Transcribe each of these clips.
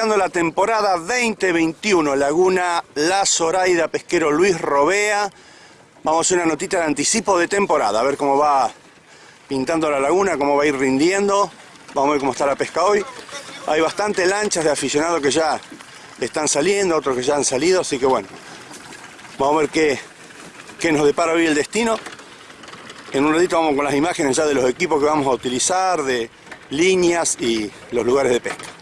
La temporada 2021, Laguna La Zoraida, pesquero Luis Robea. Vamos a hacer una notita de anticipo de temporada, a ver cómo va pintando la laguna, cómo va a ir rindiendo. Vamos a ver cómo está la pesca hoy. Hay bastante lanchas de aficionados que ya están saliendo, otros que ya han salido, así que bueno, vamos a ver qué, qué nos depara hoy el destino. En un ratito vamos con las imágenes ya de los equipos que vamos a utilizar, de líneas y los lugares de pesca.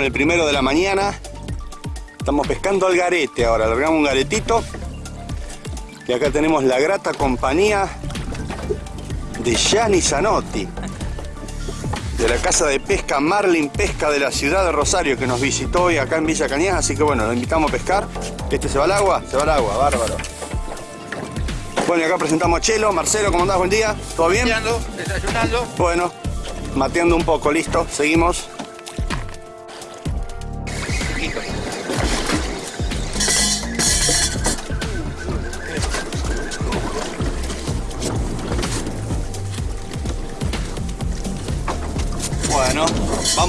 Con el primero de la mañana. Estamos pescando al garete ahora, largamos un garetito. Y acá tenemos la grata compañía de Gianni Zanotti. De la casa de pesca Marlin Pesca de la ciudad de Rosario, que nos visitó hoy acá en Villa Cañas. Así que bueno, lo invitamos a pescar. Este se va al agua, se va al agua, bárbaro. Bueno, y acá presentamos a Chelo. Marcelo, ¿cómo andás? Buen día. ¿Todo bien? desayunando. Bueno, mateando un poco, listo. Seguimos.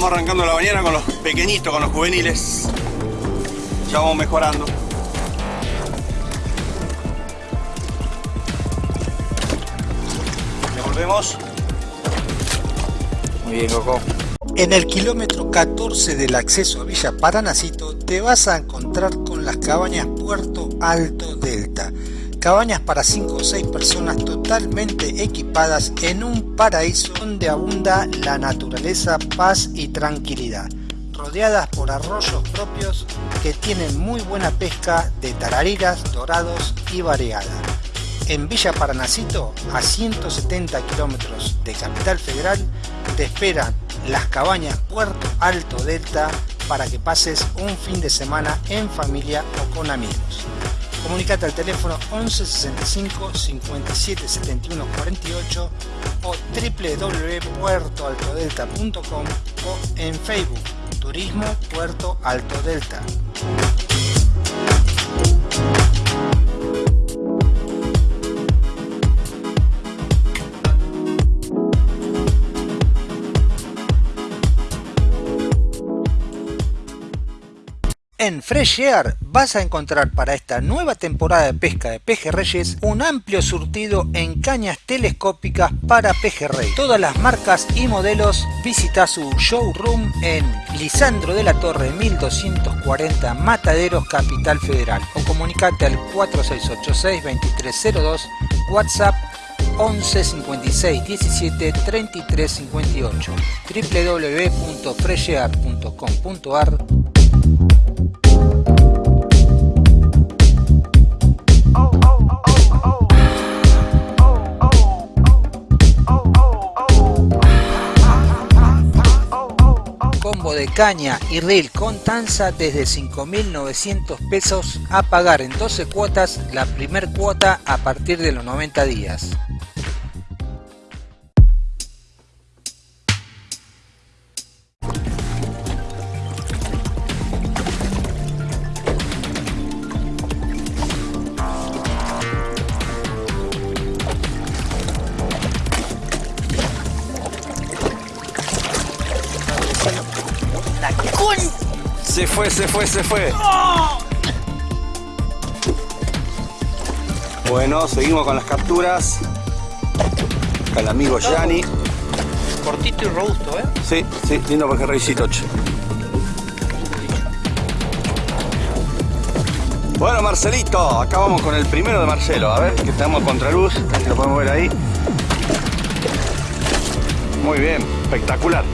Vamos arrancando la mañana con los pequeñitos, con los juveniles. Ya vamos mejorando. Devolvemos. Muy bien, Coco. En el kilómetro 14 del acceso a Villa Paranacito te vas a encontrar con las cabañas Puerto Alto Delta. Cabañas para 5 o 6 personas totalmente equipadas en un paraíso donde abunda la naturaleza, paz y tranquilidad. Rodeadas por arroyos propios que tienen muy buena pesca de tarariras, dorados y variada. En Villa Paranacito, a 170 kilómetros de Capital Federal, te esperan las cabañas Puerto Alto Delta para que pases un fin de semana en familia o con amigos. Comunicate al teléfono 11 65 57 71 48 o www.puertoaltodelta.com o en Facebook Turismo Puerto Alto Delta. En Fresh vas a encontrar para esta nueva temporada de pesca de pejerreyes un amplio surtido en cañas telescópicas para pejerrey. Todas las marcas y modelos visita su showroom en Lisandro de la Torre 1240 Mataderos Capital Federal o comunicate al 4686 2302 WhatsApp 11 56 17 33 58 www.freshear.com.ar de caña y reel con tanza desde 5.900 pesos a pagar en 12 cuotas la primer cuota a partir de los 90 días. Fue, se fue, se fue. Bueno, seguimos con las capturas. Acá el amigo Gianni. Cortito y robusto, ¿eh? Sí, sí, lindo pejerreycito. che. Bueno, Marcelito, acá vamos con el primero de Marcelo. A ver, que estamos a contraluz, si lo podemos ver ahí. Muy bien, espectacular.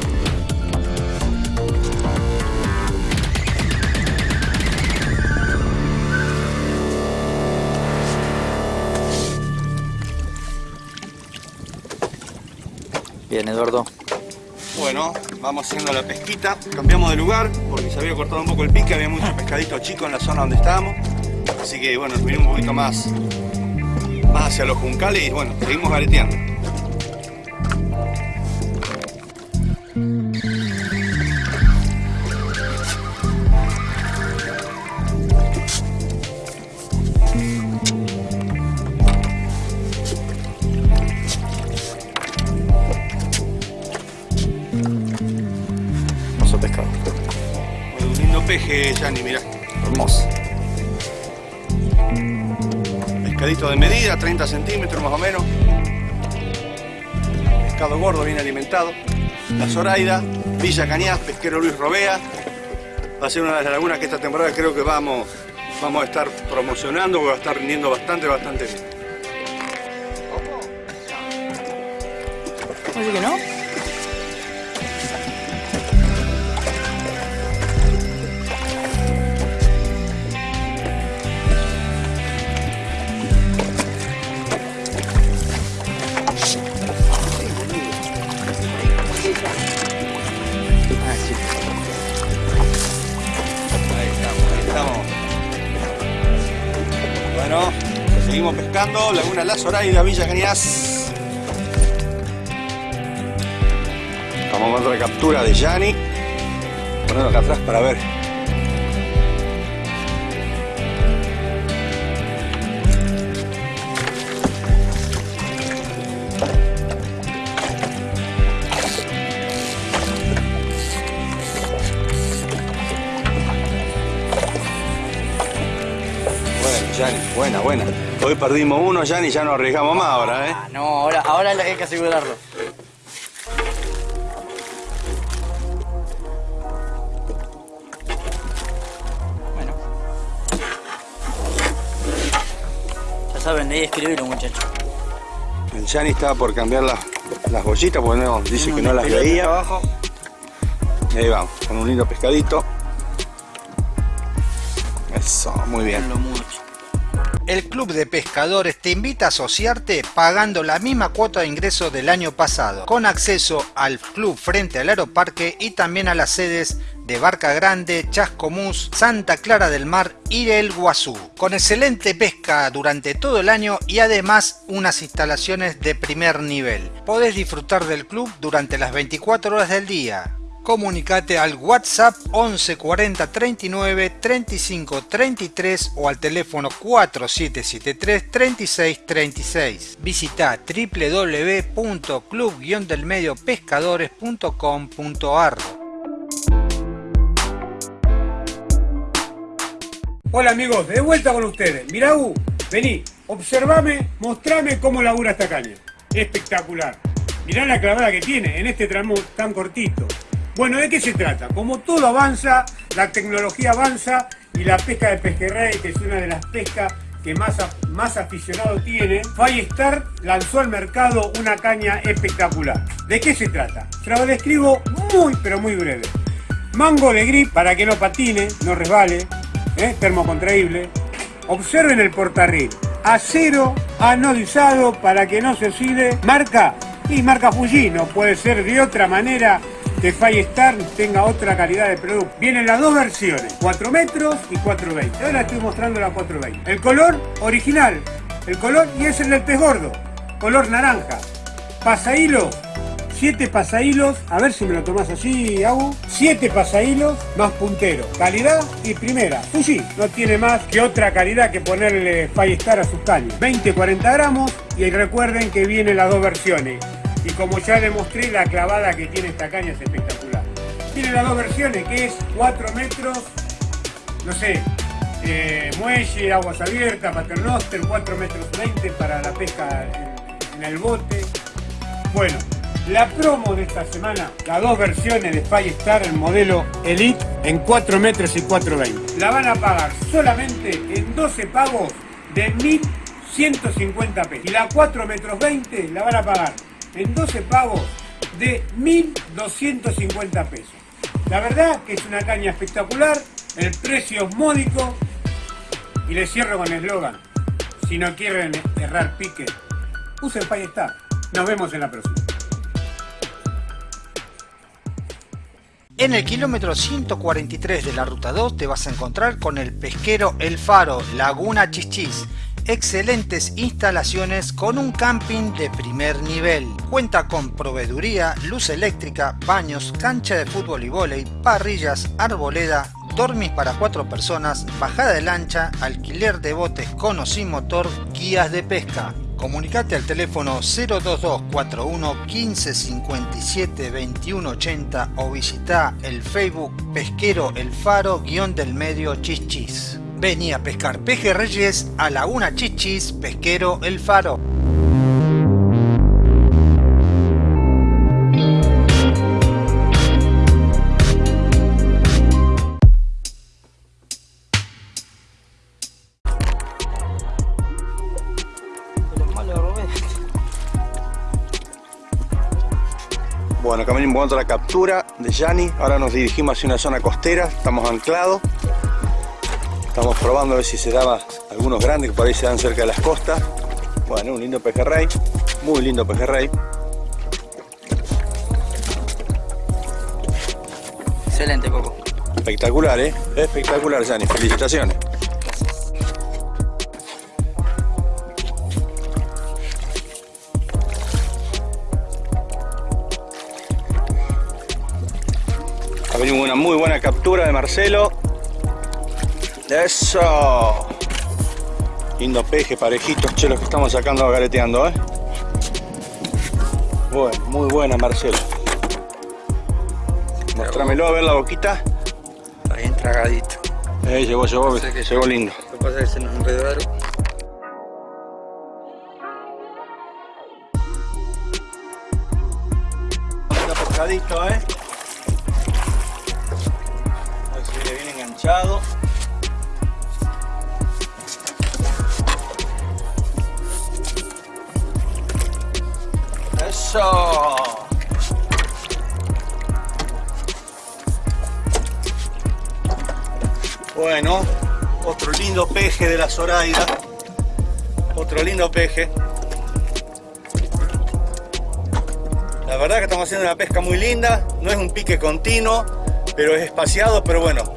Bien, Eduardo. Bueno, vamos haciendo la pesquita. Cambiamos de lugar porque se había cortado un poco el pique, había muchos pescaditos chicos en la zona donde estábamos. Así que bueno, nos vinimos un poquito más, más hacia los juncales y bueno, seguimos gareteando. Peje, Yanni, mirá. Hermoso. Pescadito de medida, 30 centímetros más o menos. Pescado gordo, bien alimentado. La Zoraida, Villa Cañas, pesquero Luis Robea. Va a ser una de las lagunas que esta temporada creo que vamos, vamos a estar promocionando, porque va a estar rindiendo bastante, bastante bien. ¿Así que no? La Zoraida, Villa Cañas. Vamos con otra captura de Yanni. Ponelo acá atrás para ver. Bueno, Yanni, buena, buena. Hoy perdimos uno, Yanni, ya no arriesgamos más ahora, ¿eh? Ah, no, ahora, ahora hay que asegurarlo. Bueno. Ya saben, de ahí escribirlo, muchachos. El Yanni estaba por cambiar las, las bollitas porque no, dice que no las veía. Abajo. Y ahí vamos, con un lindo pescadito. Eso, muy bien. El Club de Pescadores te invita a asociarte pagando la misma cuota de ingreso del año pasado, con acceso al club frente al Aeroparque y también a las sedes de Barca Grande, Chascomús, Santa Clara del Mar y El Guazú, con excelente pesca durante todo el año y además unas instalaciones de primer nivel. Podés disfrutar del club durante las 24 horas del día. Comunicate al WhatsApp 11 40 39 35 33 o al teléfono 4773 36 36. Visita www.club-delmediopescadores.com.ar Hola amigos, de vuelta con ustedes. Mirá, vení, observame, mostrame cómo labura esta caña. Espectacular. Mirá la clavada que tiene en este tramo tan cortito. Bueno, ¿de qué se trata? Como todo avanza, la tecnología avanza y la pesca de pejerrey, que es una de las pescas que más, más aficionado tiene, Star lanzó al mercado una caña espectacular. ¿De qué se trata? Se lo describo muy, pero muy breve. Mango de grip para que no patine, no resbale, ¿eh? termocontraíble. Observen el portarril. Acero anodizado para que no se oxide. Marca y marca Fuji, no puede ser de otra manera que Star tenga otra calidad de producto. Vienen las dos versiones, 4 metros y 420. Ahora estoy mostrando la 420. El color original, el color y es el del pez gordo, color naranja. Pasahilos 7 pasahilos, a ver si me lo tomás así, Agu. 7 pasahilos más puntero. Calidad y primera. Fuji no tiene más que otra calidad que ponerle Star a sus cañas. 20-40 gramos y recuerden que vienen las dos versiones. Y como ya demostré, la clavada que tiene esta caña es espectacular. Tiene las dos versiones, que es 4 metros, no sé, eh, muelle, aguas abiertas, paternoster, 4 metros 20 para la pesca en, en el bote. Bueno, la promo de esta semana, las dos versiones de Star, el modelo Elite en 4 metros y 420. La van a pagar solamente en 12 pagos de 1.150 pesos. Y la 4 metros 20 la van a pagar en 12 pagos de 1.250 pesos. La verdad que es una caña espectacular, el precio es módico y les cierro con el eslogan. Si no quieren errar pique, usen Star. Nos vemos en la próxima. En el kilómetro 143 de la ruta 2 te vas a encontrar con el pesquero El Faro, Laguna Chichis. Excelentes instalaciones con un camping de primer nivel. Cuenta con proveeduría, luz eléctrica, baños, cancha de fútbol y vóley, parrillas, arboleda, dormis para cuatro personas, bajada de lancha, alquiler de botes con o sin motor, guías de pesca. Comunicate al teléfono 02241 1557 2180 o visita el Facebook Pesquero El Faro guion del medio Chichis. Vení a pescar pejerreyes a Laguna Chichis Pesquero El Faro. Bueno, acá venimos la captura de Yani. Ahora nos dirigimos hacia una zona costera. Estamos anclados. Estamos probando a ver si se daba algunos grandes que por ahí se dan cerca de las costas. Bueno, un lindo pejerrey. Muy lindo pejerrey. Excelente, Coco. Espectacular, ¿eh? Espectacular, Yani. Felicitaciones. venimos una muy buena captura de Marcelo. Eso. Lindo peje, parejitos, chelos que estamos sacando gareteando, ¿eh? Bueno, muy buena Marcelo. Mostrámelo a ver la boquita. Está bien tragadito. Eh, llegó, llegó, llegó lindo. Lo que pasa es que se nos enredó lindo peje de la Zoraida. Otro lindo peje. La verdad que estamos haciendo una pesca muy linda. No es un pique continuo, pero es espaciado, pero bueno,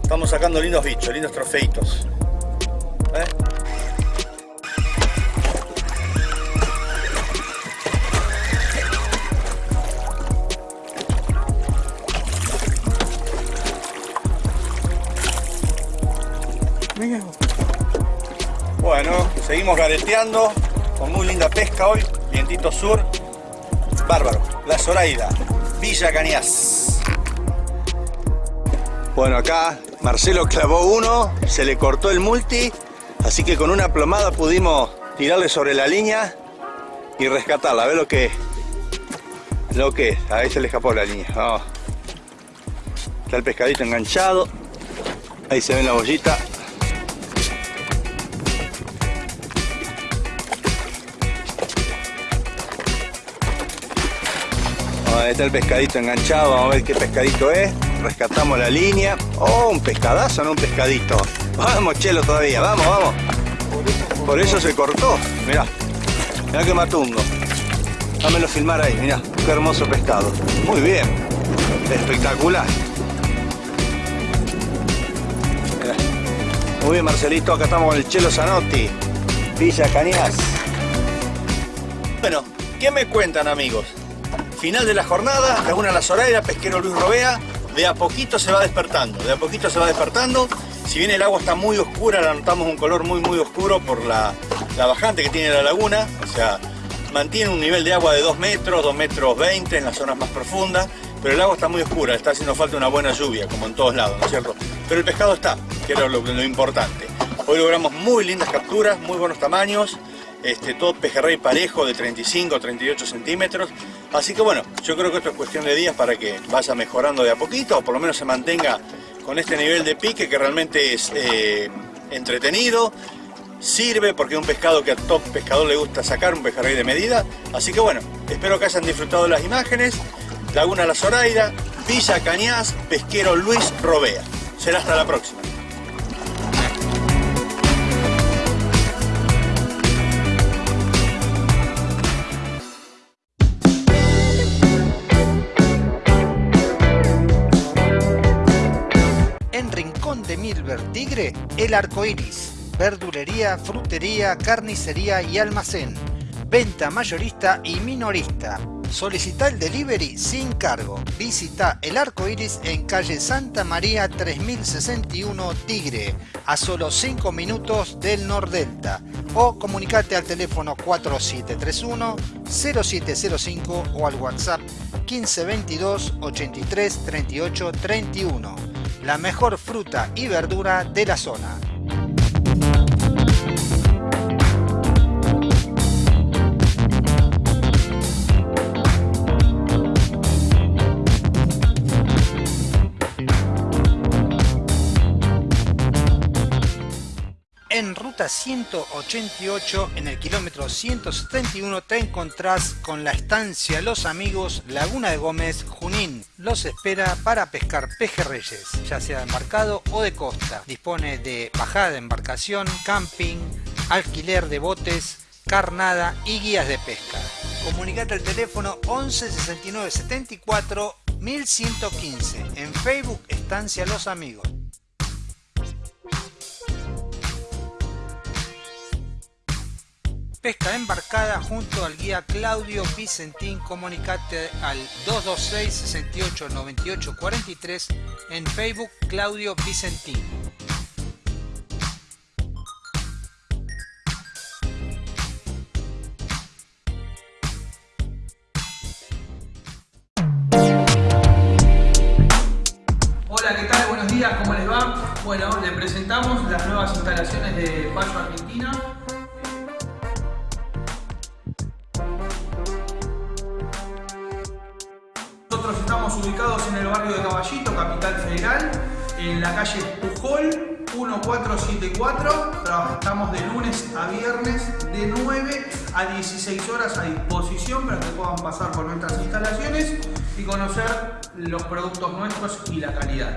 estamos sacando lindos bichos, lindos trofeitos. ¿Eh? Seguimos gareteando con muy linda pesca hoy, vientito sur, bárbaro, la Zoraida, Villa Cañas. Bueno, acá Marcelo clavó uno, se le cortó el multi, así que con una plomada pudimos tirarle sobre la línea y rescatarla. A ver lo que lo que es. Ahí se le escapó la línea. Está el pescadito enganchado. Ahí se ve la bollita. Está el pescadito enganchado. Vamos a ver qué pescadito es rescatamos la línea. Oh, un pescadazo, no un pescadito. Vamos, Chelo, todavía, vamos, vamos. Por eso se cortó, mirá. Mirá que matungo. Dámelo filmar ahí, mirá, qué hermoso pescado. Muy bien, espectacular. Muy bien, Marcelito, acá estamos con el Chelo Zanotti, Villa Cañas. Bueno, ¿qué me cuentan, amigos? Final de la jornada, Laguna La Zoraida, Pesquero Luis Robea, de a poquito se va despertando, de a poquito se va despertando. Si bien el agua está muy oscura, la notamos un color muy muy oscuro por la, bajante que tiene la laguna, o sea, mantiene un nivel de agua de 2 metros, 2 metros 20 en las zonas más profundas, pero el agua está muy oscura, está haciendo falta una buena lluvia, como en todos lados, ¿no es cierto? Pero el pescado está, que era lo, lo importante. Hoy logramos muy lindas capturas, muy buenos tamaños, este, todo pejerrey parejo de 35 38 centímetros. Así que bueno, yo creo que esto es cuestión de días para que vaya mejorando de a poquito, o por lo menos se mantenga con este nivel de pique que realmente es eh, entretenido. sirve porque es un pescado que a todo pescador le gusta sacar, un pejerrey de medida. Así que bueno, espero que hayan disfrutado las imágenes. Laguna La Zoraida, Villa Cañas, pesquero Luis Robea. Será hasta la próxima. Milver Tigre, El Arco Iris. Verdulería, frutería, carnicería y almacén. Venta mayorista y minorista. Solicita el delivery sin cargo. Visita El Arco Iris en calle Santa María 3061 Tigre, a solo 5 minutos del Nordelta. O comunicate al teléfono 4731 0705 o al WhatsApp 1522 83 38 31. La mejor fruta y verdura de la zona. En ruta 188, en el kilómetro 171, te encontrás con la estancia Los Amigos Laguna de Gómez, Junín. Los espera para pescar pejerreyes, ya sea de embarcado o de costa. Dispone de bajada de embarcación, camping, alquiler de botes, carnada y guías de pesca. Comunicate al teléfono 11 69 74 1115. En Facebook, Estancia Los Amigos. Pesca embarcada junto al guía Claudio Vicentín. Comunicate al 226 68 98 43 en Facebook Claudio Vicentín. Hola, ¿qué tal? Buenos días, ¿cómo les va? Bueno, le presentamos las nuevas instalaciones de Payo Argentina. Ubicados en el barrio de Caballito, Capital Federal, en la calle Pujol 1474. Trabajamos de lunes a viernes de 9 a 16 horas a disposición para que puedan pasar por nuestras instalaciones y conocer los productos nuestros y la calidad.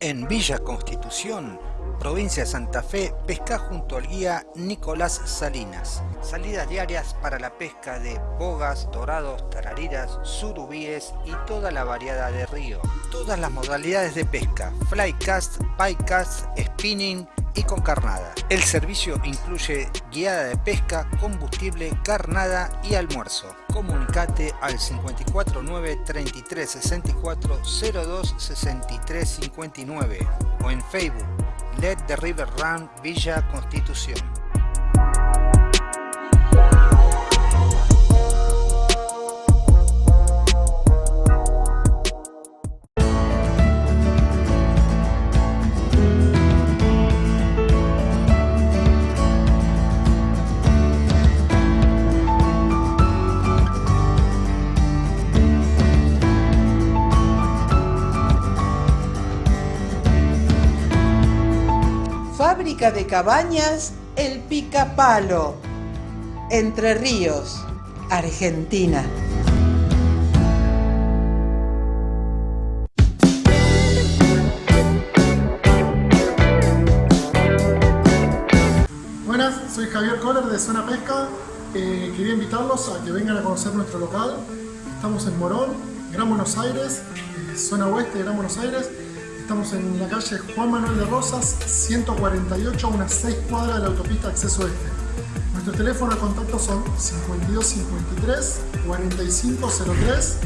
En Villa Constitución, provincia de Santa Fe, pesca junto al guía Nicolás Salinas. Salidas diarias para la pesca de bogas, dorados, tarariras, surubíes y toda la variedad de río. Todas las modalidades de pesca, flycast, bycast, spinning y con carnada. El servicio incluye guiada de pesca, combustible, carnada y almuerzo. Comunicate al 549 33 64 02 63 59 o en Facebook The River Run Villa Constitución. De cabañas El Picapalo, Entre Ríos, Argentina. Buenas, soy Javier Kohler de Zona Pesca. Eh, quería invitarlos a que vengan a conocer nuestro local. Estamos en Morón, Gran Buenos Aires, eh, zona oeste de Gran Buenos Aires. Estamos en la calle Juan Manuel de Rosas, 148, a unas 6 cuadras de la autopista Acceso Este. Nuestros teléfonos de contacto son 5253 4503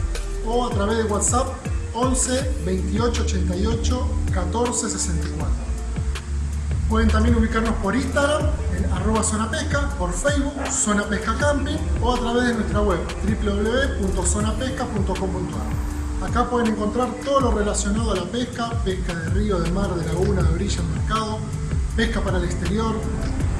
o a través de WhatsApp 11 28 88 14 64. Pueden también ubicarnos por Instagram, en arroba Zona por Facebook, Zona Pesca Camping o a través de nuestra web www.zonapesca.com.ar. Acá pueden encontrar todo lo relacionado a la pesca, pesca de río, de mar, de laguna, de orilla, mercado, pesca para el exterior,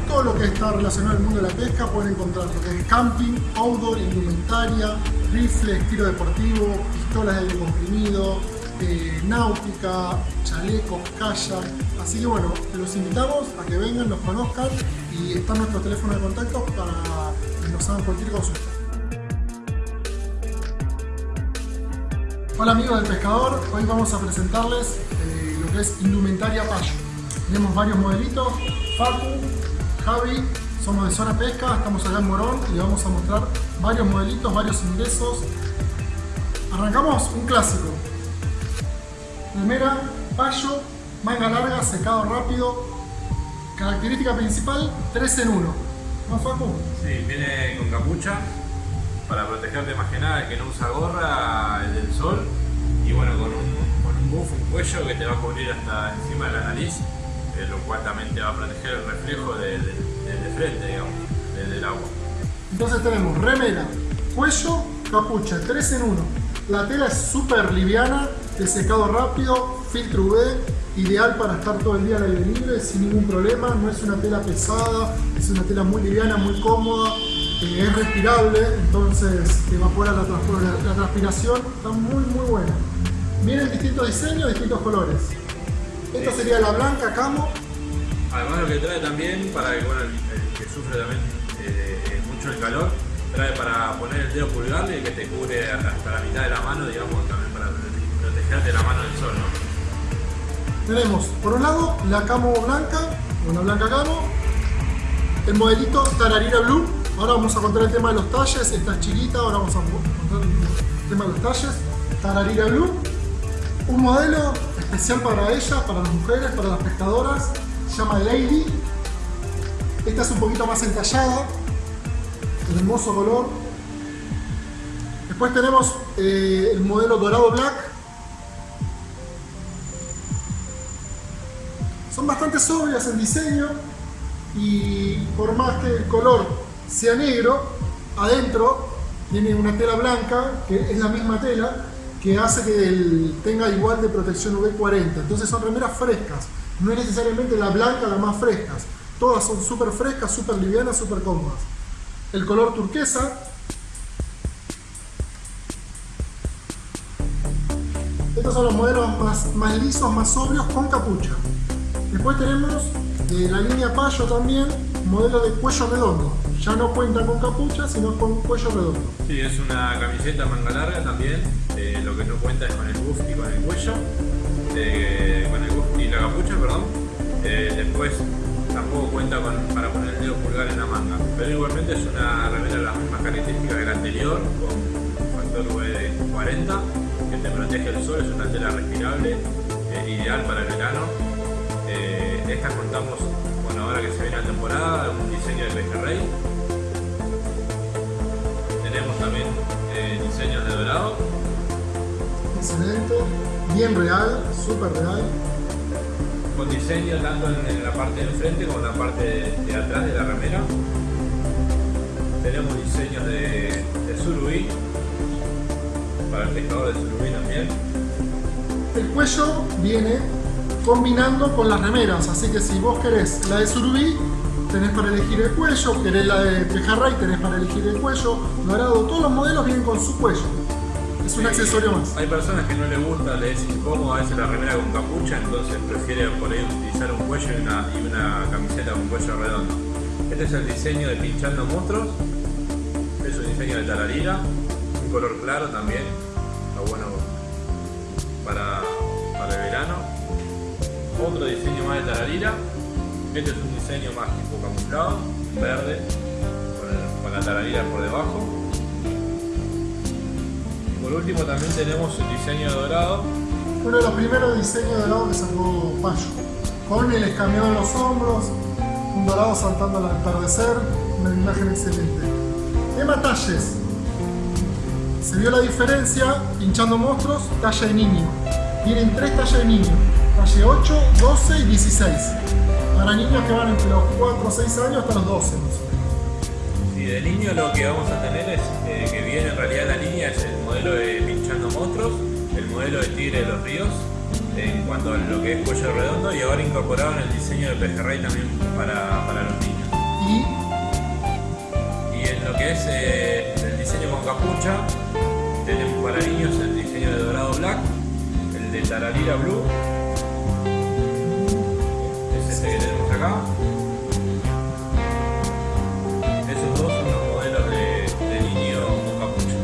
todo lo que está relacionado al mundo de la pesca pueden encontrar lo que es camping, outdoor, indumentaria, rifles, tiro deportivo, pistolas de aire comprimido, eh, náutica, chalecos, kayak. Así que bueno, los invitamos a que vengan, los conozcan y está nuestro teléfono de contacto para que nos hagan cualquier consulta. Hola amigos del pescador, hoy vamos a presentarles eh, lo que es indumentaria payo. Tenemos varios modelitos, Facu, Javi, somos de Zona Pesca, estamos acá en Morón y les vamos a mostrar varios modelitos, varios ingresos. Arrancamos un clásico. Primera, payo, manga larga, secado rápido. Característica principal, 3 en 1. ¿No, Facu? Sí, viene con capucha para protegerte más que nada, el que no usa gorra, el del sol. Y bueno, con un, con un buff, un cuello que te va a cubrir hasta encima de la nariz, eh, lo cual también te va a proteger el reflejo de, de- de- frente, digamos, de- del agua. Entonces tenemos remera, cuello, capucha, 3 en 1. La tela es súper liviana, de secado rápido, filtro UV, ideal para estar todo el día al aire libre sin ningún problema. No es una tela pesada, es una tela muy liviana, muy cómoda, eh, es respirable, entonces evapora la, la- la transpiración, está muy muy buena. Vienen distintos diseños, distintos colores. Esta sería la blanca camo, Además lo que trae también, para que bueno, el, el que sufre también eh, mucho el calor, trae para poner el dedo pulgar y que te cubre hasta la mitad de la mano, digamos, también para prote- protegerte la mano del sol, ¿no? Tenemos por un lado la camo blanca, una blanca camo, el modelito Tararira Blue. Ahora vamos a contar el tema de los talles, esta es chiquita, ahora vamos a contar el tema de los talles. Tararira Blue, un modelo especial para ellas, para las mujeres, para las pescadoras, se llama Lady. Esta es un poquito más entallada, hermoso color. Después tenemos eh, el modelo Dorado Black, son bastante sobrias en diseño y por más que el color sea negro, adentro tiene una tela blanca, que es la misma tela, que hace que tenga igual de protección UV40. Entonces son remeras frescas, no es necesariamente la blanca la más frescas. Todas son súper frescas, súper livianas, súper cómodas. El color turquesa. Estos son los modelos más, lisos, más sobrios, con capucha. Después tenemos de la línea Payo también, modelo de cuello redondo. Ya no cuenta con capucha, sino con cuello redondo. Sí, es una camiseta manga larga también, eh, lo que no cuenta es con el buff y con el cuello, eh, con el buff y la capucha, perdón. Eh, después tampoco cuenta con, para poner el dedo pulgar en la manga, pero igualmente es una remera de las mismas características que la anterior, con factor V40, que te protege el sol, es una tela respirable, ideal para el verano. Estas contamos, ahora que se viene la temporada, un diseño de pejerrey, tenemos también eh, diseños de dorado. Excelente, bien real, súper real. Con diseño tanto en, en la parte de enfrente como en la parte de, de atrás de la remera. Tenemos diseños de, de surubí. Para el pescador de surubí también. El cuello viene combinando con las remeras, así que si vos querés la de surubí, tenés para elegir el cuello, querés la de pejerrey, tenés para elegir el cuello, dorado, todos los modelos vienen con su cuello. Es un accesorio más. Hay personas que no les gusta, les es incómodo a veces la remera con capucha, entonces prefieren por ahí utilizar un cuello y una, y una camiseta con cuello redondo. Este es el diseño de Pinchando Monstruos. Es un diseño de tararira, un color claro también. Está bueno para. Otro diseño más de tararira. Este es un diseño más tipo camuflado, verde, con, el- la tararira por debajo. Y por último también tenemos el diseño dorado. Uno de los primeros diseños de dorado que sacó Payo. Con el escameado en los hombros, un dorado saltando al atardecer, una imagen excelente. Tema talles. Se vio la diferencia pinchando monstruos, talla de niño. Tienen tres tallas de niño, talle 8, 12 y 16. Para niños que van entre los 4 o 6 años hasta los 12 más o menos. Y de niño lo que vamos a tener es eh, que viene en realidad la línea es el modelo de Pinchando Monstruos, el modelo de Tigre de los Ríos, en cuanto a lo que es cuello redondo y ahora incorporado en el diseño de pejerrey también para, para los niños. Y Y en lo que es eh, el diseño con capucha, tenemos para niños el diseño de dorado black, el el de Tararira Blue. Esos dos son los modelos de, niño con capucha.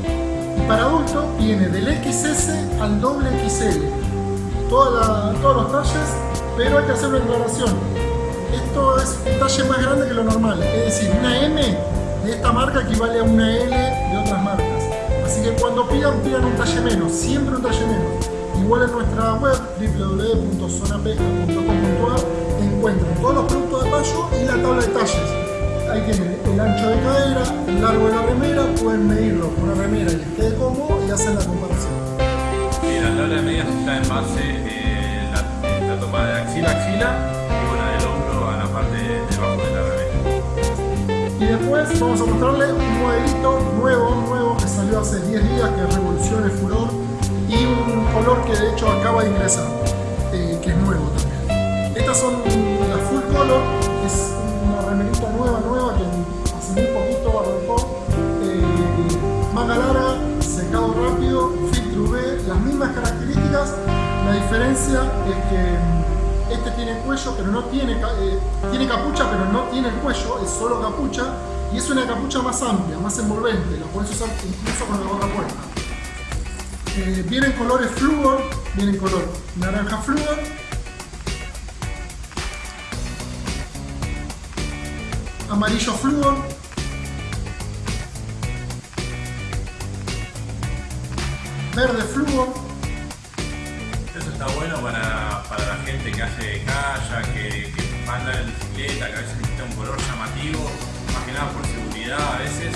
Para adulto viene del XS al doble XL. Toda la- todos pero hay que hacer una aclaración. Esto es un talle más grande que lo normal. Es decir, una M de esta marca equivale a una L de otras marcas. Así que cuando pidan, pidan un talle menos. Siempre un talle menos. Igual en nuestra web www.zonapesca.com.ar encuentran todos los productos de payo y la tabla de talles. Ahí tienen el ancho de cadera, el largo de la remera, pueden medirlo con una remera y les quede cómodo y hacen la comparación. Y la tabla de medidas está en base eh, la, la toma de axila a axila y bueno, del hombro a la parte de, debajo de la remera. Y después vamos a mostrarle un modelito nuevo, nuevo que salió hace 10 días, que es Revolución, el Furor, y un color que de hecho acaba de ingresar, eh, que es nuevo también. Estas son las full color, es una remerita nueva, nueva, que hace muy poquito arrancó. Eh, manga larga, secado rápido, filtro UV, las mismas características. La diferencia es que este tiene cuello, pero no tiene, eh, tiene capucha, pero no tiene el cuello, es solo capucha. Y es una capucha más amplia, más envolvente, lo puedes usar incluso con la gorra puesta. Eh, vienen colores flúor, vienen color naranja flúor, amarillo flúor, verde flúor, Eso está bueno para, para la gente que hace kayak, que, que va a andar en bicicleta, que a veces necesita un color llamativo, más que nada por seguridad a veces.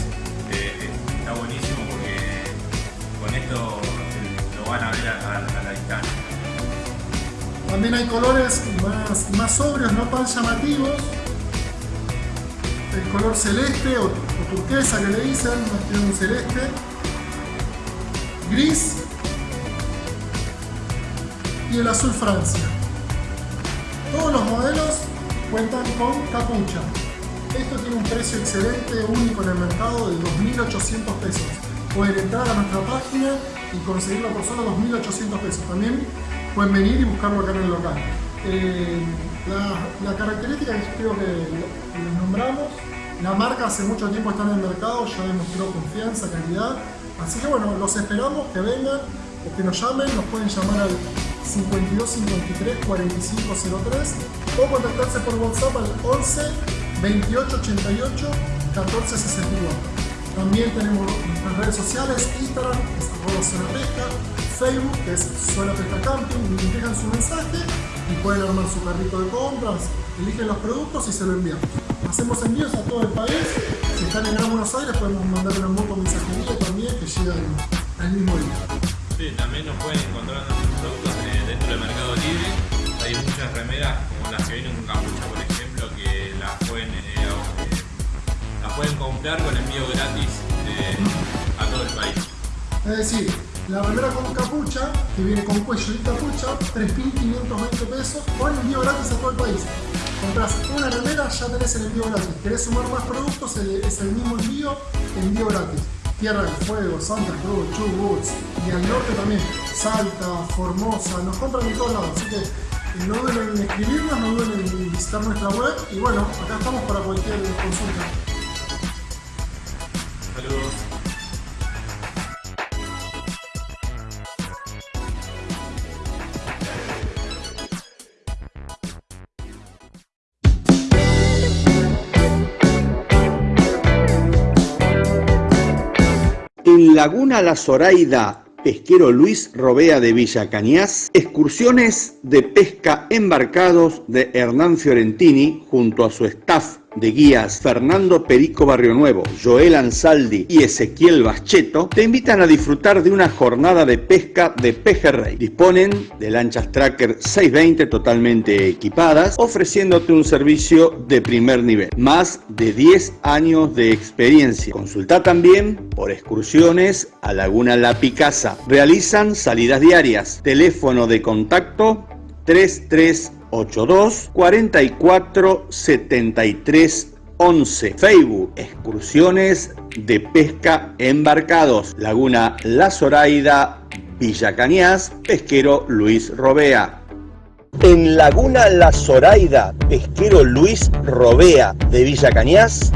eh, está buenísimo porque con esto eh, lo van a ver a, a- a la distancia. También hay colores más, más sobrios, no tan llamativos. El color celeste o, turquesa que le dicen, más tiene un celeste. Gris. Y el azul Francia. Todos los modelos cuentan con capucha. Esto tiene un precio excelente, único en el mercado de 2.800 pesos. Pueden entrar a nuestra página y conseguirlo por solo 2.800 pesos. También pueden venir y buscarlo acá en el local. Eh, la, característica que creo que les nombramos, la marca hace mucho tiempo está en el mercado, ya demostró confianza, calidad. Así que bueno, los esperamos que vengan o que nos llamen, nos pueden llamar al 52 53 45 03 o contactarse por WhatsApp al 11 28 88 14 61. También tenemos nuestras redes sociales, Instagram, es arroba Facebook, que es Zona Pesca Camping, dejan su mensaje y pueden armar su carrito de compras, eligen los productos y se lo envían. Hacemos envíos a todo el país, si están en Gran Buenos Aires podemos mandar una moto mensajería también que llega al- mismo día. Sí, también nos pueden encontrar nuestros productos dentro del Mercado Libre. Hay muchas remeras como las que vienen con capucha, por ejemplo, que las pueden, eh, eh, las pueden comprar con envío gratis eh, a todo el país. Es decir, la remera con capucha, que viene con cuello y capucha, 3.520 pesos, con envío gratis a todo el país. Compras una remera, ya tenés el envío gratis. ¿Querés sumar más productos? Es el mismo envío, envío gratis. Tierra del Fuego, Santa Cruz, Chubut, y al norte también, Salta, Formosa, nos compran en todos lados. Así que eh, no duden en escribirnos, no duden en visitar nuestra web. Y bueno, acá estamos para cualquier consulta. En Laguna La Zoraida, pesquero Luis Robea de Villa Cañas, excursiones de pesca embarcados de Hernán Fiorentini junto a su staff de guías Fernando Perico Barrio Nuevo, Joel Ansaldi y Ezequiel Bacheto te invitan a disfrutar de una jornada de pesca de pejerrey. Disponen de lanchas Tracker 620 totalmente equipadas, ofreciéndote un servicio de primer nivel. Más de 10 años de experiencia. Consulta también por excursiones a Laguna La Picasa. Realizan salidas diarias. Teléfono de contacto 3382 44 73 11 Facebook Excursiones de pesca embarcados. Laguna La Zoraida Villa Cañas, pesquero Luis Robea. En Laguna La Zoraida, pesquero Luis Robea de Villa Cañas,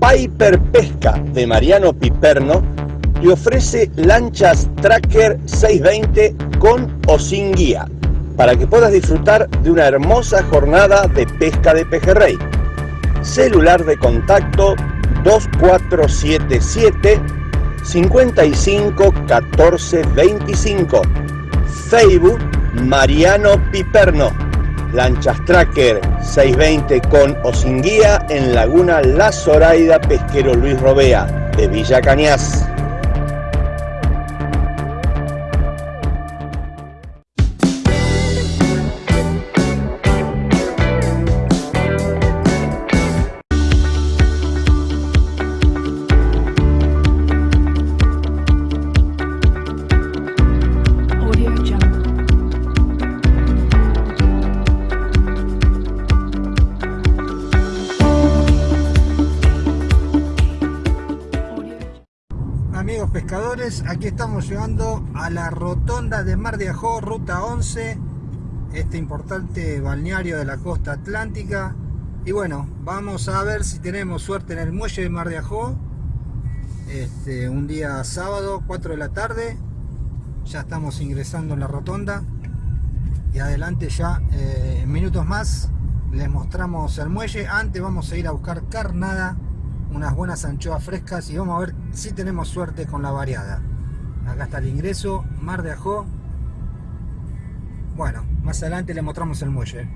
Piper Pesca de Mariano Piperno te ofrece lanchas Tracker 620 con o sin guía para que puedas disfrutar de una hermosa jornada de pesca de pejerrey. Celular de contacto 2477 55 14 25. Facebook Mariano Piperno. Lanchas Tracker 620 con o sin guía en Laguna La Zoraida Pesquero Luis Robea de Villa Cañas. Aquí estamos llegando a la rotonda de Mar de Ajó, ruta 11, este importante balneario de la costa atlántica. Y bueno, vamos a ver si tenemos suerte en el muelle de Mar de Ajó. Este, un día sábado, 4 de la tarde. Ya estamos ingresando en la rotonda. Y adelante ya, eh, minutos más, les mostramos el muelle. Antes vamos a ir a buscar carnada unas buenas anchoas frescas y vamos a ver si tenemos suerte con la variada. Acá está el ingreso, Mar de Ajó. Bueno, más adelante le mostramos el muelle.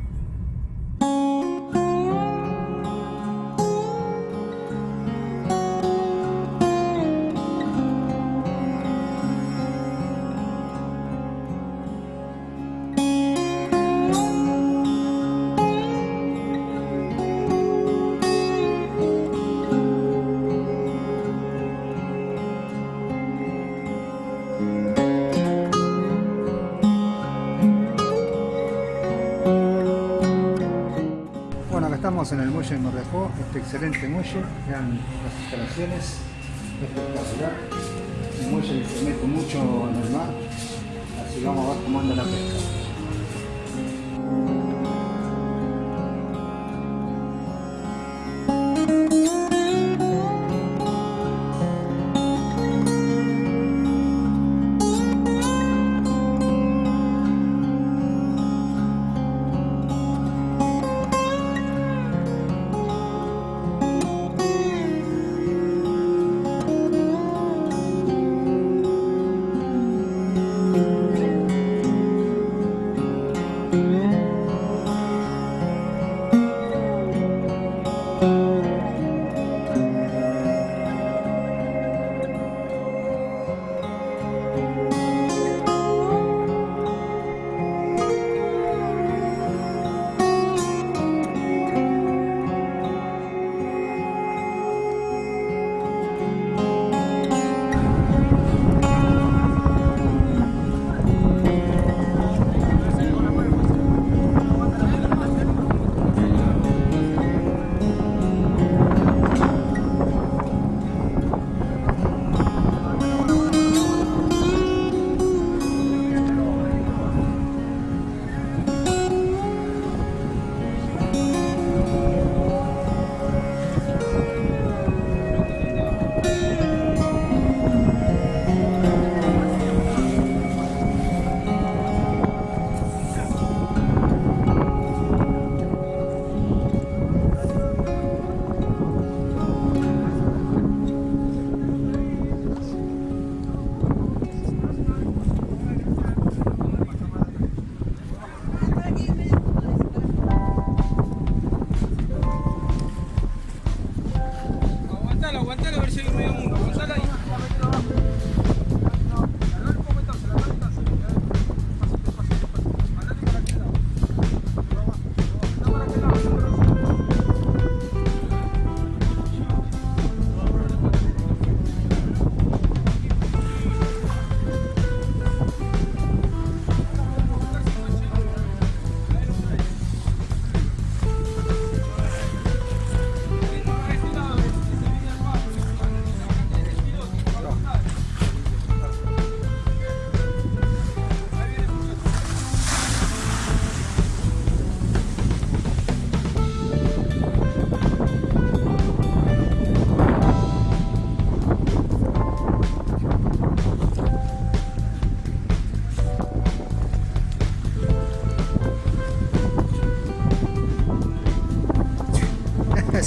Estamos en el muelle de Ajó, este excelente muelle. Vean las instalaciones, espectacular. Un muelle que se mete mucho en el mar, así vamos a ver cómo anda la pesca.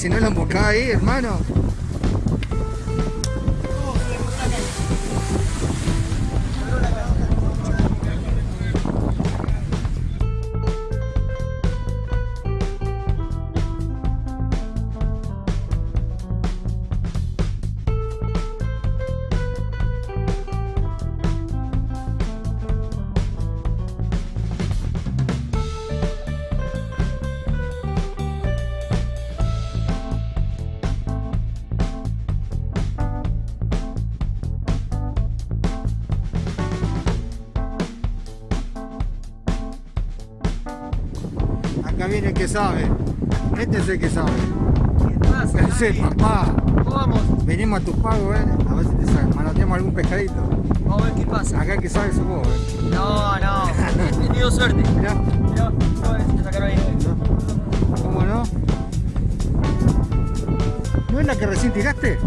Si no la emboscaba ahí, hermano. El que sabe. Este es el que sabe. Ese papá. vamos? Venimos a tu pago, eh. A ver si te sa- manoteamos algún pescadito. Vamos a ver qué pasa. Acá el que sabe sos vos, eh. No, no. He tenido suerte. Mirá, Mirá, te sacaron ahí. ¿cómo no? ¿No es la que recién tiraste?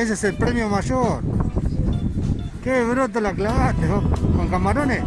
Ese es el premio mayor. Qué broto la clavaste, vos. ¿Con camarones?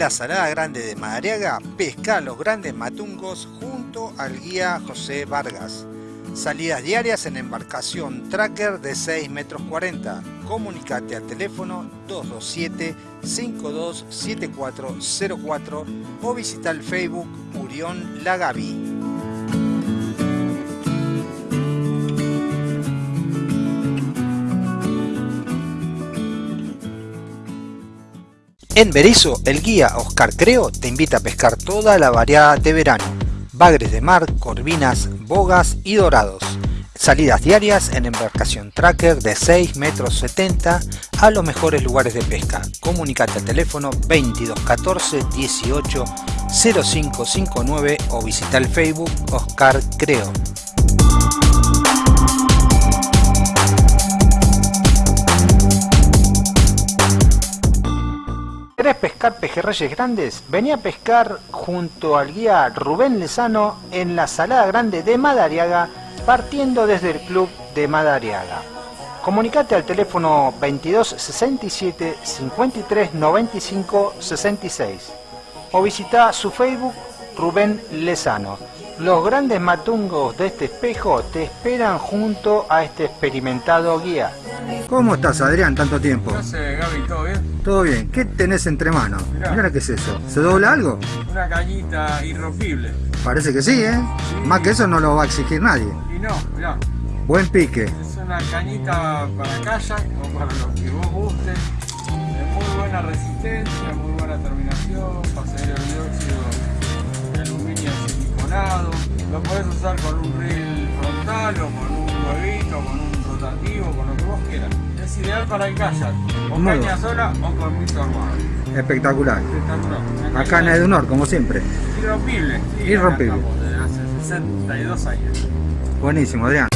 La Salada Grande de Madariaga, pesca los grandes matungos junto al guía José Vargas. Salidas diarias en embarcación tracker de 6 metros 40. Comunicate al teléfono 227-527404 o visita el Facebook Murión Lagavi. En Berizo, el guía Oscar Creo te invita a pescar toda la variedad de verano. Bagres de mar, corvinas, bogas y dorados. Salidas diarias en embarcación tracker de 6 metros 70 a los mejores lugares de pesca. Comunicate al teléfono 2214 18 0559 o visita el Facebook Oscar Creo. ¿Querés pescar pejerreyes grandes? Vení a pescar junto al guía Rubén Lezano en la Salada Grande de Madariaga, partiendo desde el Club de Madariaga. Comunicate al teléfono 22 67 53 95 66 o visita su Facebook Rubén Lezano. Los grandes matungos de este espejo te esperan junto a este experimentado guía. ¿Cómo estás, Adrián, tanto tiempo? ¿Qué haces, Gaby? ¿Todo bien? Todo bien. ¿Qué tenés entre manos? Mirá. Mira qué es eso. ¿Se dobla algo? Una cañita irrompible. Parece que sí, ¿eh? Más que eso no lo va a exigir nadie. Y no, mirá, Buen pique. es una cañita para kayak o para lo que vos guste. Es muy buena resistencia, muy buena terminación, para salir el dióxido de aluminio siliconado. Lo podés usar con un reel frontal o con un huevito, con un rotativo, con lo que vos quieras. Es ideal para el kayak, o caña sola o con mito armado. Espectacular. Espectacular. Acá en Edunor, como siempre. Irrompible. sí, Irrompible. hace 62 años. Buenísimo, Adrián.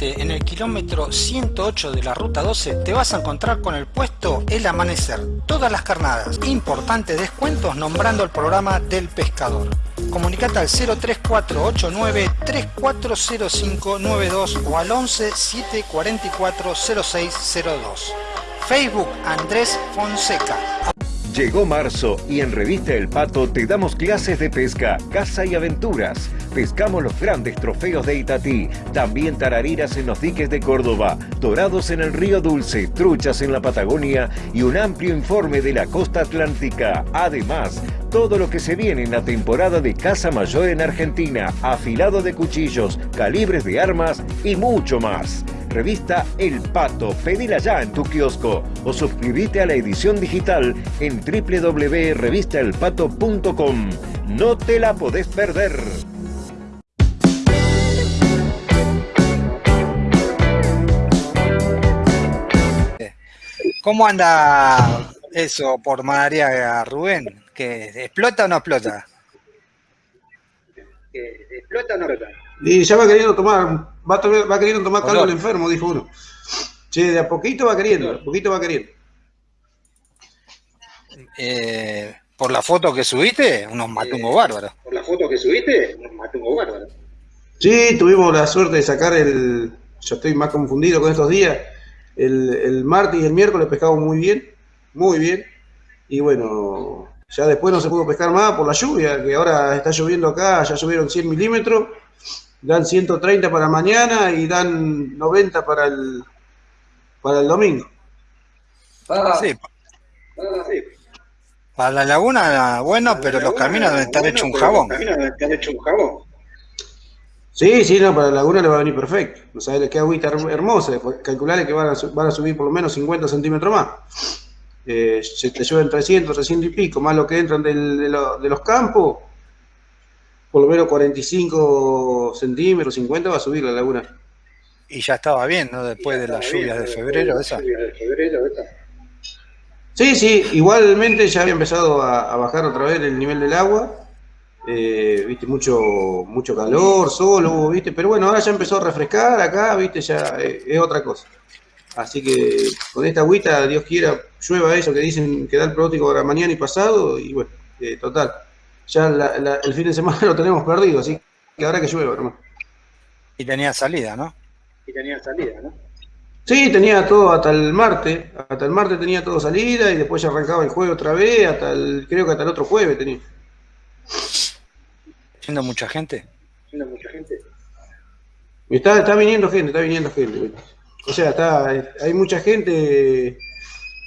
En el kilómetro 108 de la ruta 12, te vas a encontrar con el puesto El Amanecer. Todas las carnadas. Importantes descuentos nombrando el programa del pescador. Comunicate al 03489 340592 o al 11 744 0602. Facebook Andrés Fonseca. Llegó marzo y en Revista El Pato te damos clases de pesca, caza y aventuras. Pescamos los grandes trofeos de Itatí, también tarariras en los diques de Córdoba, dorados en el río Dulce, truchas en la Patagonia y un amplio informe de la costa atlántica. Además, todo lo que se viene en la temporada de caza mayor en Argentina, afilado de cuchillos, calibres de armas y mucho más. Revista El Pato, pedila ya en tu kiosco o suscríbete a la edición digital en www.revistaelpato.com. No te la podés perder. ¿Cómo anda eso por Madariaga, Rubén? ¿Que explota o no explota? ¿Explota o no explota? Y ya va queriendo tomar, va, a tomar- va queriendo tomar caldo el enfermo, dijo uno. Che, de a poquito va queriendo, de a poquito va queriendo. Eh, por la foto que subiste, unos matungos bárbaros. Por la foto que subiste, un matungo bárbaro. Sí, tuvimos la suerte de sacar el. Yo estoy más confundido con estos días. El, el martes y el miércoles pescamos muy bien, muy bien. Y bueno, ya después no se pudo pescar más por la lluvia, que ahora está lloviendo acá, ya llovieron 100 milímetros. Dan 130 para mañana y dan 90 para el, para el domingo. Sí. Para la laguna, bueno, pero los caminos deben estar hechos un jabón. Sí, sí, no, para la laguna le va a venir perfecto. No sabes qué agüita her- hermosa. Calcularle que van a, van a subir por lo menos 50 centímetros más. Eh, se te llueven 300, 300 y pico, más lo que entran del- de, lo- de los campos. Por lo menos 45 centímetros, 50 va a subir la laguna. Y ya estaba bien, ¿no? Después de las lluvias de febrero, esa. Sí, sí, igualmente ya había empezado a, a bajar otra vez el nivel del agua. Eh, viste, mucho, mucho calor, sol hubo, viste, pero bueno, ahora ya empezó a refrescar acá, viste, ya eh, es otra cosa. Así que con esta agüita, Dios quiera, llueva eso que dicen que da el pronóstico para mañana y pasado, y bueno, eh, total. Ya la- la- el fin de semana lo tenemos perdido, así que ahora que llueva, hermano. Y tenía salida, ¿no? Y tenía salida, ¿no? Sí, tenía todo hasta el martes, hasta el martes tenía todo salida y después ya arrancaba el jueves otra vez, hasta el, creo que hasta el otro jueves tenía. Yendo mucha gente. Y Está, está viniendo gente, está viniendo gente. O sea, está, hay mucha gente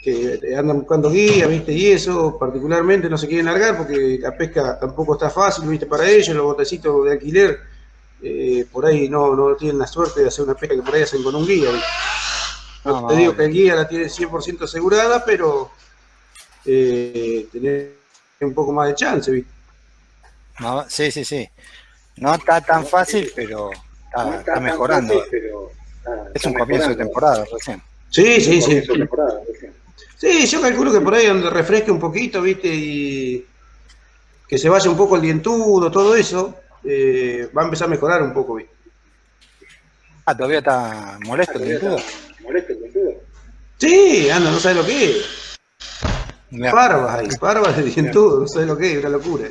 que andan buscando guías, ¿viste? Y eso, particularmente no se quieren largar porque la pesca tampoco está fácil, ¿viste? Para ellos, los botecitos de alquiler, eh, por ahí no, no tienen la suerte de hacer una pesca que por ahí hacen con un guía, ¿viste? No No, te digo que el guía la tiene 100% asegurada, pero eh, tener un poco más de chance, ¿viste? No, sí, sí, sí. No está tan fácil, pero está, está mejorando. Es un comienzo de temporada recién. Sí, sí, sí. Sí, yo calculo que por ahí donde refresque un poquito, ¿viste? Y que se vaya un poco el dientudo, todo eso, eh, va a empezar a mejorar un poco, ¿viste? Ah, todavía está molesto el dentudo. Sí, anda, no sabes lo que es. Mirá. Barbas ahí, barbas de dientudo, no sabes lo que es, una locura.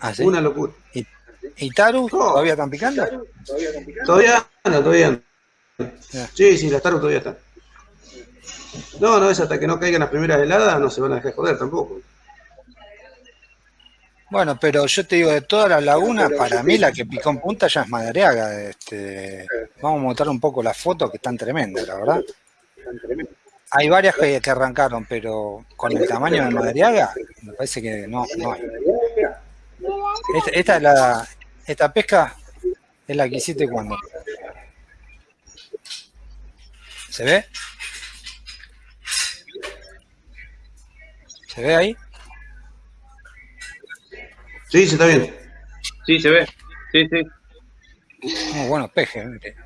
Ah, ¿sí? Una locura. ¿Y, y Taru? ¿Todavía están picando? Todavía anda, todavía anda. Sí, sí, las taros todavía están. No, no, es hasta que no caigan las primeras heladas, no se van a dejar joder tampoco. Bueno, pero yo te digo, de todas las lagunas, para mí la que picó en punta ya es Madariaga. Este, vamos a mostrar un poco las fotos que están tremendas, la verdad. Hay varias que, que arrancaron, pero con el tamaño de Madariaga, me parece que no, no hay. Esta, esta es la, esta pesca es la que hiciste cuando. ¿Se ve? ¿Se ve ahí? Sí, se está viendo. Sí, se ve. Sí, sí. Muy buenos pejes. ¿viste?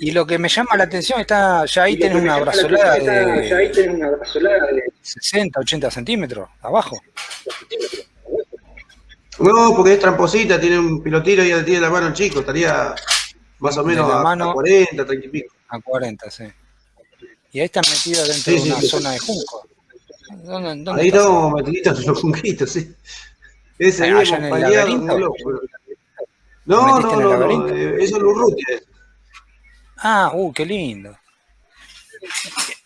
Y lo que me llama la atención está, ya ahí tenés una brazolada de 60, 80 centímetros abajo. No, porque es tramposita, tiene un pilotiro y ya le tiene la mano el chico, estaría más o De menos la a, mano- a 40, 30 y pico. A 40, sí. Y ahí están metidos dentro Sí, de una sí. zona de junco. ¿Dónde, dónde Ahí estás? estamos metiditos los junquitos, sí. Ese locos. ¿Te No, no, no, no, eh, eso es Lurrutia. Ah, uh, qué lindo.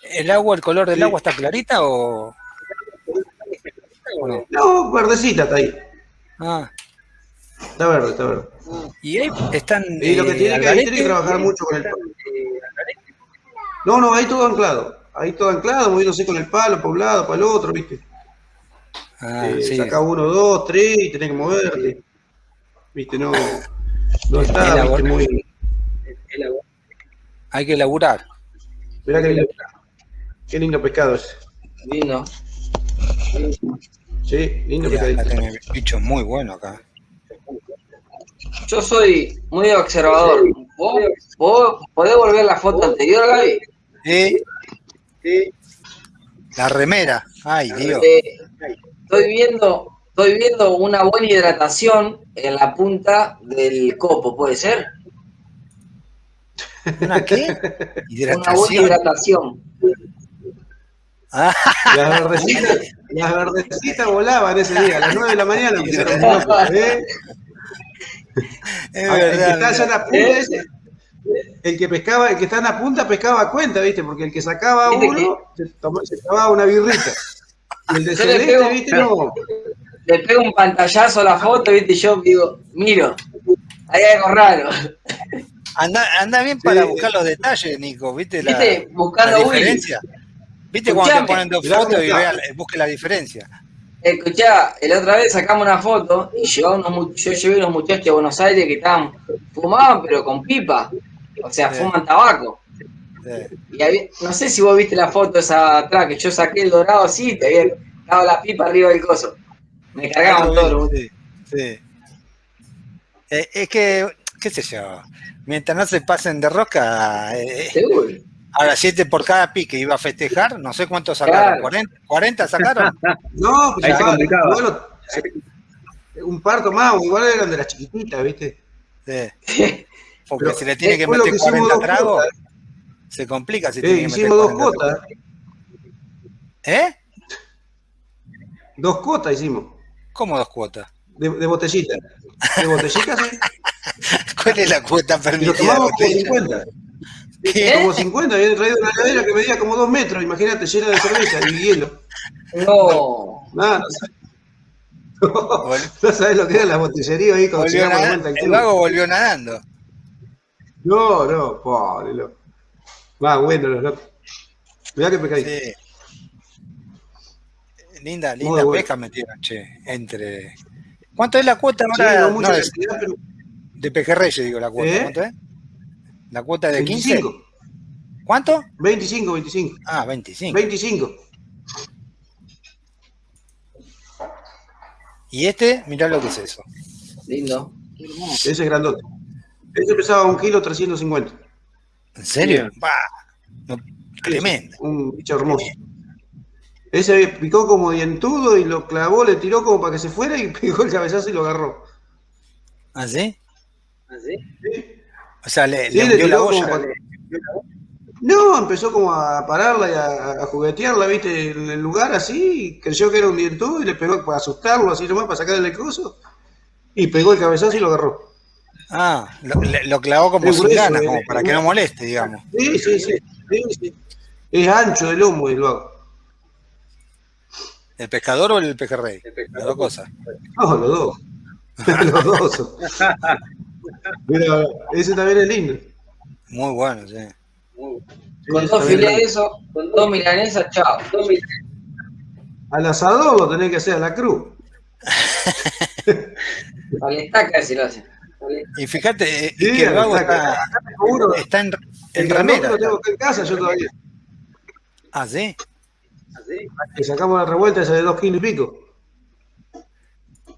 ¿El agua, el color del Sí. agua está clarita o...? no? No, verdecita está ahí. Ah, Está verde, está verde. y ahí están... Y lo que eh, tiene que, ahí tiene que trabajar mucho con el. No, no, ahí todo anclado. Ahí todo anclado, moviéndose con el palo, para un lado, para el otro, ¿viste? Ah, Eh, sí. Saca uno, dos, tres y tenés que moverte. ¿Viste? No, no está. Muy. Hay que laburar. Mirá qué lindo, qué lindo pescado ese. Lindo. Sí, lindo Mirá, pescadito. tenés bichos muy buenos acá. Yo soy muy observador. ¿Vos, vos podés volver la foto anterior, Gaby? La remera. Ay, Dios. Eh, estoy viendo, estoy viendo una buena hidratación en la punta del copo, ¿puede ser? ¿Una qué? Una buena Hidratación. Ah, Las verdecitas, las verdecitas volaban ese día, a las 9 de la mañana empezaron ¿eh? es verdad. está la punta ¿Eh? ese, el que pescaba, el que está en la punta pescaba a cuenta, ¿viste? Porque el que sacaba ¿Viste uno se, tomaba, se tomaba una birrita. Y el de Yo le celeste, pego- ¿viste? No. Le pego un pantallazo a la foto, ¿viste? Y yo digo, miro, hay algo raro. Anda, anda bien para Sí. buscar los detalles, Nico. ¿Viste la, ¿Viste? Buscando la Willy. diferencia? ¿Viste cuando te ponen dos fotos y vea, busque la diferencia? Escuchá, la otra vez sacamos una foto y llevaba unos, yo llevé unos muchachos de Buenos Aires que estaban, fumaban pero con pipa. O sea, Sí. fuman tabaco. Sí. Y había- no sé si vos viste la foto esa atrás, que yo saqué el dorado así, te había dado la pipa arriba del coso. Me cargaban los bien, sí, sí. Eh, es que, qué sé yo, mientras no se pasen de rosca, eh, Seguro. ahora siete por cada pique iba a festejar, no sé cuántos sacaron, Claro. 40, 40 sacaron. No, pues Ahí se igual, un parto más, igual eran de las chiquititas, ¿viste? Sí. Porque Pero se le tiene que meter hicimos 40 dos tragos. Se complica si Eh, tiene que meter hicimos dos 40 cuotas. ¿Eh? Dos cuotas hicimos. ¿Cómo dos cuotas? De, de botellita. De botellita, sí. ¿Cuál es la cuota permitida? de tomamos como botella? 50. ¿Qué? Como 50, habían traído una heladera que medía como dos metros, imagínate, llena de cerveza y hielo. No. Nada, no sabes. No sabes lo que era la botillería ahí cuando Volvió llegamos de nada- vuelta al el vago volvió nadando. No, no, pobre loco. Más bueno los locos. Mirá que pecadito. Sí. Linda, Muy linda bueno. pesca metieron, che. Entre. ¿Cuánto es la cuota Sí, ahora? no mucha No, es- cantidad, pero de pejerreyes, digo, la cuota. ¿Eh? ¿Cuánto es? ¿La cuota de 15? 25. ¿Cuánto? 25, 25. Ah, 25. 25. Y este, mirá lo que es eso. Lindo. Ese es grandote. Ese pesaba un kilo 350. ¿En serio? Bah, no, tremendo. Un bicho hermoso. Ese picó como dientudo y lo clavó, le tiró como para que se fuera y pegó el cabezazo y lo agarró. ¿Ah, sí? ¿Así? O sea, le, Sí, le le hundió la para- No, empezó como a pararla y a, a juguetearla, viste, en el lugar así, creyó que era un dientudo y le pegó para asustarlo así nomás, para sacarle el coso, y pegó el cabezazo y lo agarró. Ah, lo, clavó como grueso, eh, como para que no moleste, digamos. Sí, sí, sí. sí, sí. Es ancho el lomo y lo hago. ¿El pescador o el pejerrey? Las dos cosas. No, los dos. los dos. son. Mira, ese también es lindo. Muy bueno, sí. Con Sí, dos filetes eso, con dos milanesas, chao. Dos milanesas. Al asador lo tenés que hacer a la cruz. A la estaca si lo hacen. Y fíjate eh, Sí, que el vago está- acá tengo en, El en remera. lo tengo acá en casa yo todavía. Ah, sí. Le sacamos la revuelta esa de dos kilos y pico.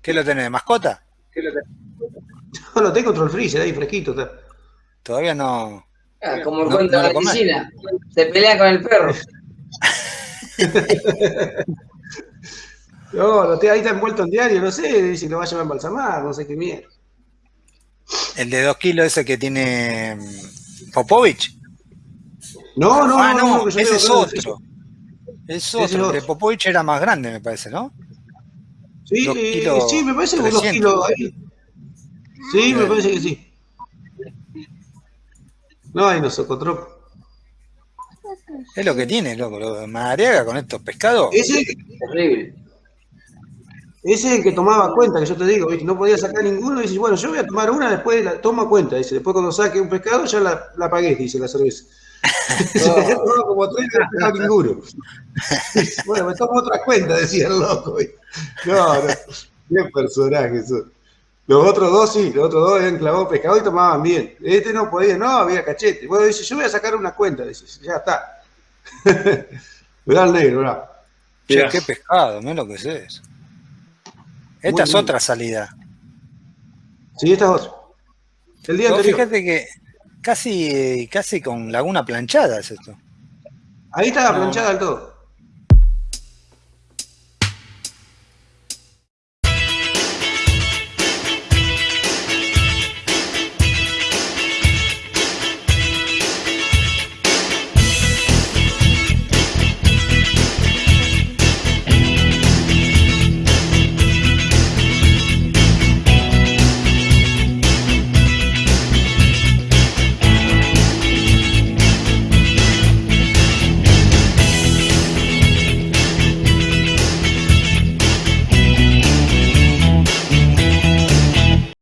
¿Qué lo tenés de mascota? No, lo tengo otro el freezer ahí, fresquito está. Todavía no. Ah, como el No- cuento no de lo la piscina. Se pelean con el perro. No, lo tengo ahí está envuelto en diario, no sé, dice que lo va a llevar a embalsamar, no sé qué mierda. El de dos kilos ese que tiene mm, Popovich. No, no, ah, no, ese es otro. Es es otro. El de. Popovich era más grande, me parece, ¿no? Sí, eh, sí, me parece que unos 300. kilos ahí. Sí, me parece que sí. No, hay no socotroco. Es lo que tiene, loco. Lo de Madariaga con estos pescados. Ese, Terrible. Ese es el que tomaba cuenta, que yo te digo, ¿viste? no podía sacar ninguno, y dices, bueno, yo voy a tomar una, después la toma cuenta, dice, después cuando saque un pescado ya la, la pagué, dice la cerveza. Yo tomaba como tres y no ninguno. bueno, me tomo otra cuenta, decía el loco. ¿viste? No, no, qué personaje eso. Los otros dos sí, los otros dos habían clavado pescado y tomaban bien. Este no podía, no, había cachete. Bueno, dice, yo voy a sacar una cuenta, dice, ya está. Mirá el negro, mirá. Che, qué pescado, lo que es eso. Esta es otra salida. Sí, esta es otra. El día anterior. fíjate que casi, casi con laguna planchada es esto. Ahí estaba No. planchada del todo.